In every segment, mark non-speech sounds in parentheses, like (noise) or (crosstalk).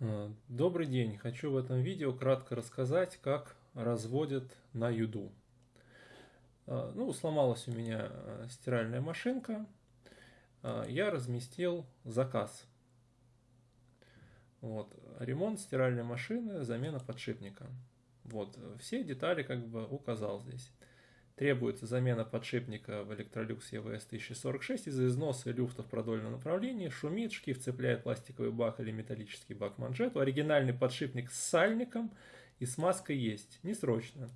Э, добрый день! Хочу в этом видео кратко рассказать, как разводят на юду. Э, ну, сломалась у меня э, стиральная машинка. Я разместил заказ. Вот, ремонт стиральной машины, замена подшипника. Вот, все детали как бы указал здесь. Требуется замена подшипника в Electrolux EVS 1046 из-за износа люфта в продольном направлении, шумит, шкив цепляет пластиковый бак или металлический бак манжету. Оригинальный подшипник с сальником и смазкой есть, не срочно.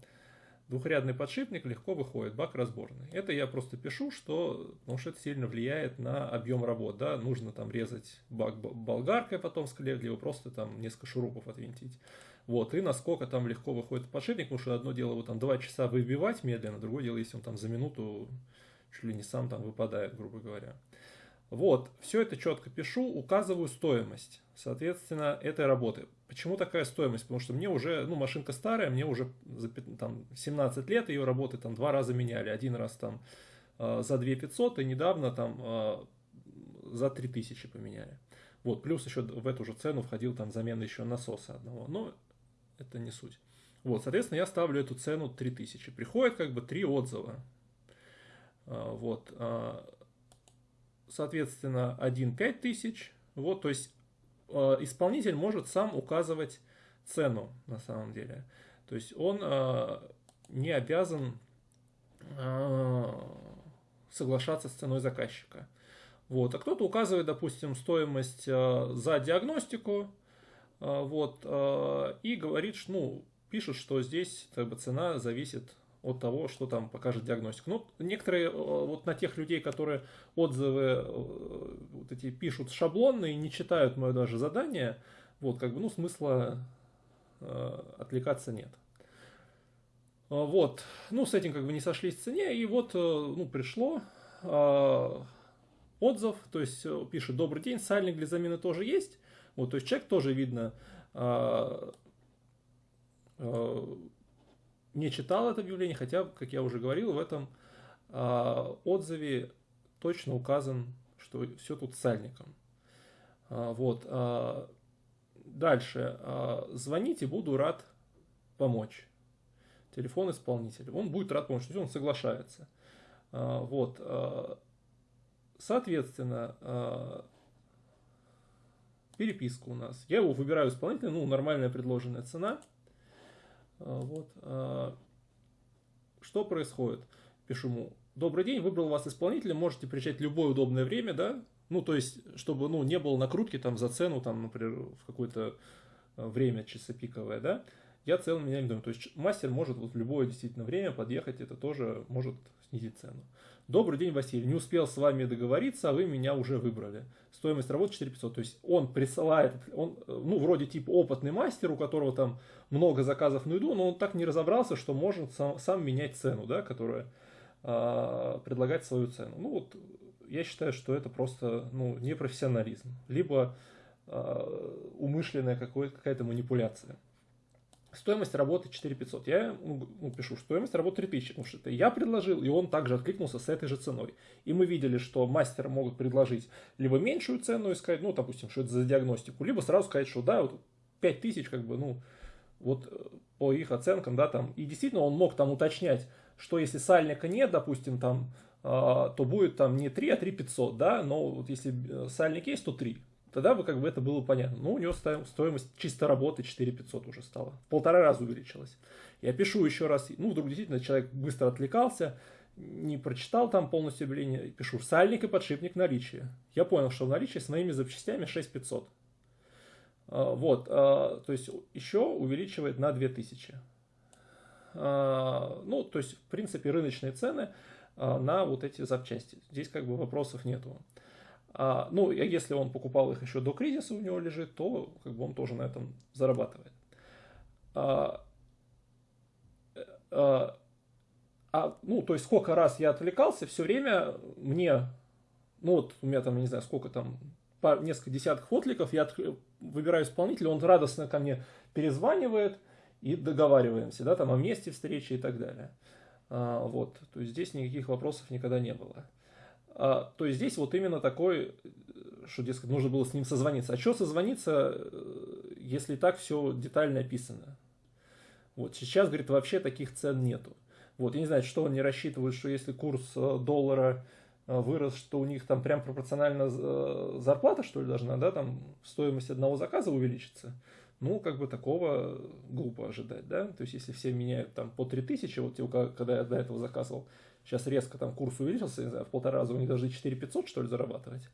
Двухрядный подшипник легко выходит, бак разборный. Это я просто пишу, что, потому что это сильно влияет на объем работ. Да? Нужно там резать бак болгаркой потом в либо просто там несколько шурупов отвинтить. Вот, и насколько там легко выходит подшипник, потому что одно дело его там 2 часа выбивать медленно, другое дело, если он там за минуту чуть ли не сам там выпадает, грубо говоря. Вот, все это четко пишу, указываю стоимость, соответственно, этой работы. Почему такая стоимость? Потому что мне уже, ну, машинка старая, мне уже за там, 17 лет ее работы там два раза меняли. Один раз там э, за 2 500 и недавно там э, за 3000 поменяли. Вот, плюс еще в эту же цену входил там замена еще насоса одного. Но это не суть. Вот, соответственно, я ставлю эту цену 3000. Приходит как бы три отзыва. А, вот, а, соответственно, один 5000. Вот, то есть а, исполнитель может сам указывать цену на самом деле. То есть он не обязан соглашаться с ценой заказчика. Вот. А кто-то указывает, допустим, стоимость за диагностику, вот, а, и говорит, что, ну, пишет, что здесь как бы, цена зависит от того, что там покажет диагностика. Ну, некоторые, а, вот на тех людей, которые отзывы вот эти пишут шаблонные, не читают мое даже задание, вот, как бы, ну, смысла э, отвлекаться нет. Вот, ну, с этим как бы не сошлись в цене, и вот, ну, пришло э, отзыв, то есть пишет, добрый день, сальник для замены тоже есть, вот, то есть человек тоже видно а, а, не читал это объявление, хотя, как я уже говорил, в этом а, отзыве точно указан, что все тут сальником. Вот. Дальше. Звоните, буду рад помочь. Телефон исполнителя. Он будет рад помочь, он соглашается. Вот. Соответственно, переписка у нас. Я его выбираю исполнителя, ну, нормальная предложенная цена. А, вот. А, что происходит? Пишу ему, добрый день, выбрал вас исполнителя, можете приезжать любое удобное время, да? Ну, то есть, чтобы, ну, не было накрутки там за цену, там, например, в какое-то а, время часопиковое, да? Я целыми днями думаю, то есть мастер может вот в любое действительно время подъехать, это тоже может снизить цену. Добрый день, Василий. Не успел с вами договориться, а вы меня уже выбрали. Стоимость работы 4500. То есть он присылает, он, ну, вроде типа опытный мастер, у которого там много заказов на еду, но он так не разобрался, что может сам, сам менять цену, да, которая э, предлагать свою цену. Ну, вот я считаю, что это просто, ну, непрофессионализм. Либо э, умышленная какая-то манипуляция. Стоимость работы 4500. Я ну, пишу, стоимость работы 3000, потому что это я предложил, и он также откликнулся с этой же ценой. И мы видели, что мастеры могут предложить либо меньшую цену и сказать, ну, допустим, что это за диагностику, либо сразу сказать, что да, вот 5000, как бы, ну, вот э, по их оценкам, да, там. И действительно он мог там уточнять, что если сальника нет, допустим, там, э, то будет там не 3, а 3500, да, но вот если э, сальник есть, то 3 тогда бы как бы это было понятно. Ну, у него стоимость чисто работы 4500 уже стала. Полтора раза увеличилась. Я пишу еще раз, ну, вдруг действительно человек быстро отвлекался, не прочитал там полностью объявление, пишу сальник и подшипник наличия. Я понял, что в наличии с моими запчастями 6500. А, вот, а, то есть еще увеличивает на 2000. А, ну, то есть, в принципе, рыночные цены на вот эти запчасти. Здесь как бы вопросов нету. А, ну, если он покупал их еще до кризиса, у него лежит, то как бы он тоже на этом зарабатывает. А, а, а, ну, то есть сколько раз я отвлекался, все время мне, ну вот у меня там, не знаю, сколько там, пар, несколько десятков откликов, я от, выбираю исполнителя, он радостно ко мне перезванивает и договариваемся, да, там о месте встречи и так далее. А, вот, то есть здесь никаких вопросов никогда не было. А, то есть здесь вот именно такой, что, дескать, нужно было с ним созвониться. А что созвониться, э, если так все детально описано. Вот сейчас, говорит, вообще таких цен нету. Вот, я не знаю, что они рассчитывают, что если курс э, доллара э, вырос, что у них там прям пропорционально э, зарплата, что ли, должна, да, там стоимость одного заказа увеличится. Ну, как бы такого глупо ожидать, да. То есть, если все меняют там по 3000, вот когда я до этого заказывал, сейчас резко там курс увеличился, не знаю, в полтора раза у них должны 4 500, что ли, зарабатывать.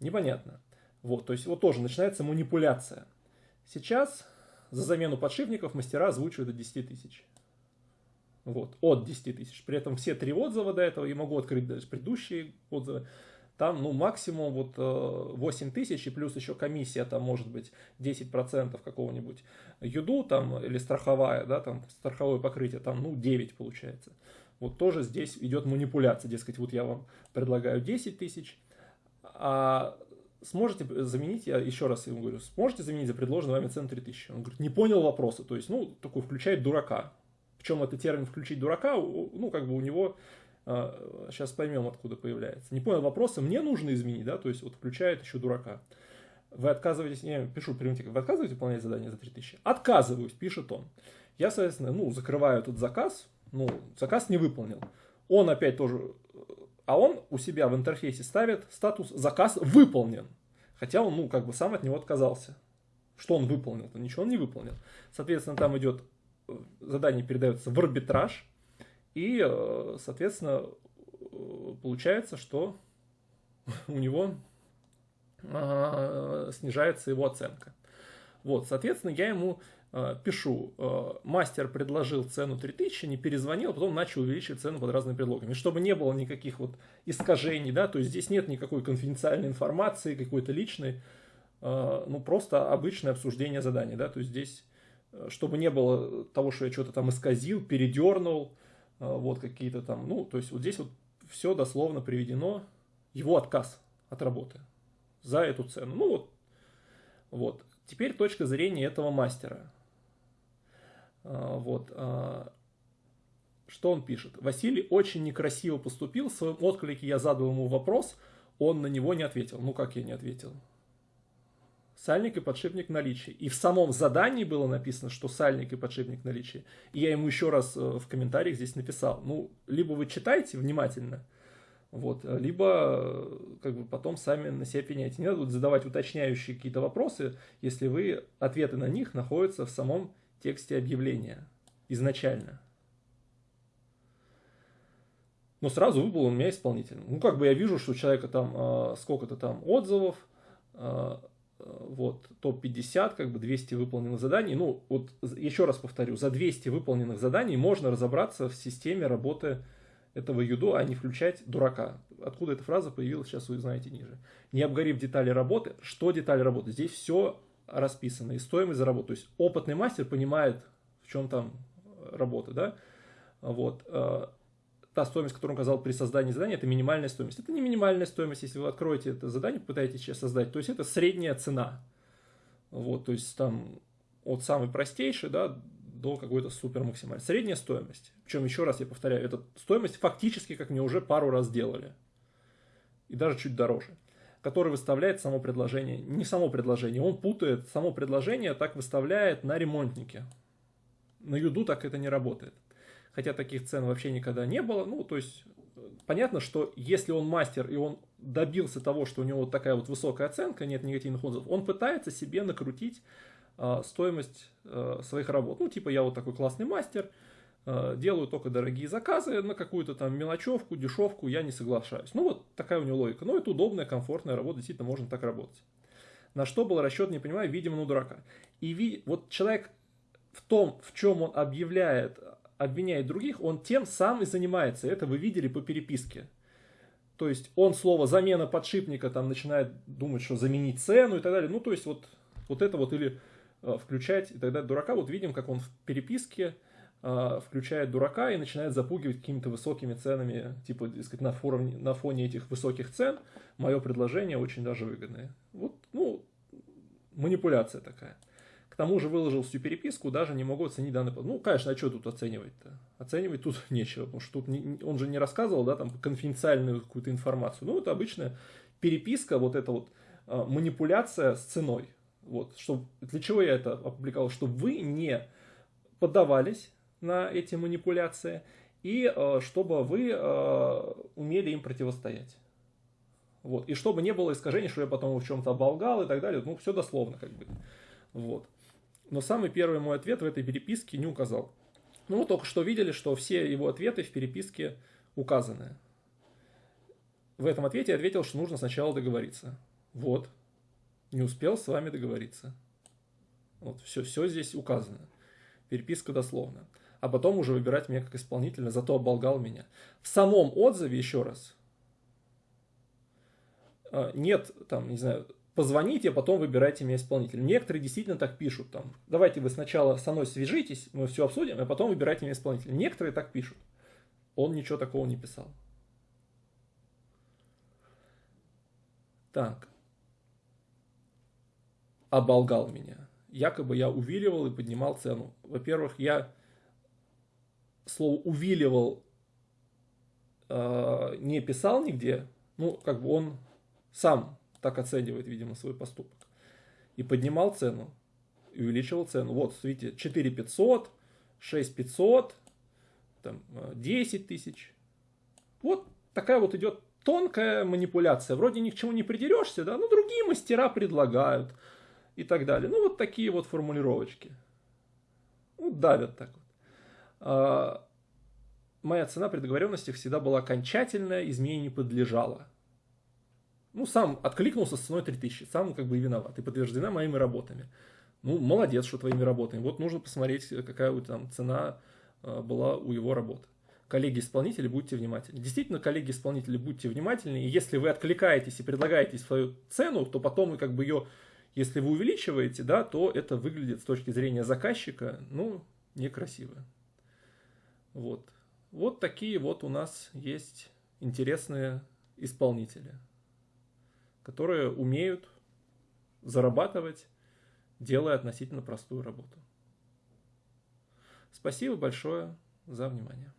Непонятно. Вот, то есть, вот тоже начинается манипуляция. Сейчас за замену подшипников мастера озвучивают до 10 тысяч. Вот, от 10 тысяч. При этом все три отзыва до этого, я могу открыть даже предыдущие отзывы, там, ну, максимум вот 8 э, тысяч, и плюс еще комиссия, там, может быть, 10% какого-нибудь юду, там, или страховая, да, там, страховое покрытие, там, ну, 9 получается. Вот тоже здесь идет манипуляция, дескать, вот я вам предлагаю 10 тысяч, а сможете заменить, я еще раз ему говорю, сможете заменить за предложенный вами цену 3000? Он говорит, не понял вопроса, то есть, ну, такой включает дурака. Причем это термин «включить дурака», ну, как бы у него, сейчас а, поймем, откуда появляется. Не понял вопроса, мне нужно изменить, да, то есть вот включает еще дурака. Вы отказываетесь, я пишу примитив, вы отказываетесь выполнять задание за 3000? Отказываюсь, пишет он. Я, соответственно, ну, закрываю этот заказ, ну, заказ не выполнил. Он опять тоже, а он у себя в интерфейсе ставит статус «заказ выполнен». Хотя он, ну, как бы сам от него отказался. Что он выполнил-то? Ничего он не выполнил. Соответственно, там идет задание передается в арбитраж, и, э, соответственно, получается, что (laughs) у него а, снижается его оценка. Вот, соответственно, я ему э, пишу, э, мастер предложил цену 3000, не перезвонил, потом начал увеличивать цену под разными предлогами. Чтобы не было никаких вот искажений, да, то есть здесь нет никакой конфиденциальной информации, какой-то личной, ну просто обычное обсуждение задания, да, то есть здесь чтобы не было того, что я что-то там исказил, передернул, э, вот какие-то там, ну, то есть вот здесь вот все дословно приведено, его отказ от работы за эту цену. Ну вот, вот. Теперь точка зрения этого мастера. Э, вот. Э, что он пишет? Василий очень некрасиво поступил, в своем отклике я задал ему вопрос, он на него не ответил. Ну как я не ответил? сальник и подшипник наличия. И в самом задании было написано, что сальник и подшипник наличия. И я ему еще раз э, в комментариях здесь написал. Ну, либо вы читаете внимательно, вот, либо э, как бы потом сами на себя пеняете. Не надо задавать уточняющие какие-то вопросы, если вы ответы на них находятся в самом тексте объявления изначально. Но сразу выбыл у меня исполнитель. Ну, как бы я вижу, что у человека там э, сколько-то там отзывов, э, вот, топ-50, как бы 200 выполненных заданий. Ну, вот еще раз повторю, за 200 выполненных заданий можно разобраться в системе работы этого юдо, а не включать дурака. Откуда эта фраза появилась, сейчас вы знаете ниже. Не обгорев детали работы, что детали работы? Здесь все расписано, и стоимость за работу. То есть опытный мастер понимает, в чем там работа, да, вот. Э, та стоимость, которую он указал при создании задания, это минимальная стоимость. Это не минимальная стоимость, если вы откроете это задание, попытаетесь сейчас создать, то есть это средняя цена. Вот, то есть там от самой простейшей, да, до какой-то супер максимальной. Средняя стоимость. Причем, еще раз я повторяю, эта стоимость фактически, как мне уже пару раз делали. И даже чуть дороже. Который выставляет само предложение. Не само предложение, он путает само предложение, так выставляет на ремонтнике. На юду так это не работает хотя таких цен вообще никогда не было. Ну, то есть, понятно, что если он мастер и он добился того, что у него вот такая вот высокая оценка, нет негативных отзывов, он пытается себе накрутить э, стоимость э, своих работ. Ну, типа, я вот такой классный мастер, э, делаю только дорогие заказы на какую-то там мелочевку, дешевку, я не соглашаюсь. Ну, вот такая у него логика. Но это удобная, комфортная работа, действительно можно так работать. На что был расчет, не понимаю, видимо, на дурака. И ви... вот человек в том, в чем он объявляет обвиняет других, он тем сам и занимается. Это вы видели по переписке. То есть он слово замена подшипника там начинает думать, что заменить цену и так далее. Ну, то есть вот, вот это вот или э, включать и тогда дурака. Вот видим, как он в переписке э, включает дурака и начинает запугивать какими-то высокими ценами, типа, сказать, на, форуме, на фоне этих высоких цен мое предложение очень даже выгодное. Вот, ну, манипуляция такая. К тому же выложил всю переписку, даже не могу оценить данный... Ну, конечно, а что тут оценивать-то? Оценивать тут (laughs) нечего, потому что тут не, он же не рассказывал, да, там, конфиденциальную какую-то информацию. Ну, это обычная переписка, вот эта вот э, манипуляция с ценой. Вот, чтобы, для чего я это опубликовал? Чтобы вы не поддавались на эти манипуляции и э, чтобы вы э, умели им противостоять. Вот. И чтобы не было искажений, что я потом в чем-то оболгал и так далее. Ну, все дословно как бы. Вот. Но самый первый мой ответ в этой переписке не указал. Ну, только что видели, что все его ответы в переписке указаны. В этом ответе я ответил, что нужно сначала договориться. Вот. Не успел с вами договориться. Вот, все, все здесь указано. Переписка дословно. А потом уже выбирать меня как исполнителя, зато оболгал меня. В самом отзыве, еще раз, а, нет, там, не знаю, позвоните, а потом выбирайте меня исполнителем. Некоторые действительно так пишут, там, давайте вы сначала со мной свяжитесь, мы все обсудим, а потом выбирайте меня исполнителем. Некоторые так пишут. Он ничего такого не писал. Так. Оболгал меня. Якобы я увиливал и поднимал цену. Во-первых, я слово увиливал э, не писал нигде. Ну, как бы он сам так оценивает, видимо, свой поступок. И поднимал цену, и увеличивал цену. Вот, видите, 4 500, 6 500, там, 10 тысяч. Вот такая вот идет тонкая манипуляция. Вроде ни к чему не придерешься, да, но другие мастера предлагают и так далее. Ну, вот такие вот формулировочки. Ну, давят так вот. А, моя цена при договоренности всегда была окончательная, изменению не подлежала. Ну, сам откликнулся с ценой 3000, сам как бы и виноват, и подтверждена моими работами. Ну, молодец, что твоими работами. Вот нужно посмотреть, какая вот там цена а, была у его работы коллеги-исполнители, будьте внимательны. Действительно, коллеги-исполнители, будьте внимательны. И если вы откликаетесь и предлагаете свою цену, то потом вы как бы ее, если вы увеличиваете, да, то это выглядит с точки зрения заказчика, ну, некрасиво. Вот. Вот такие вот у нас есть интересные исполнители, которые умеют зарабатывать, делая относительно простую работу. Спасибо большое за внимание.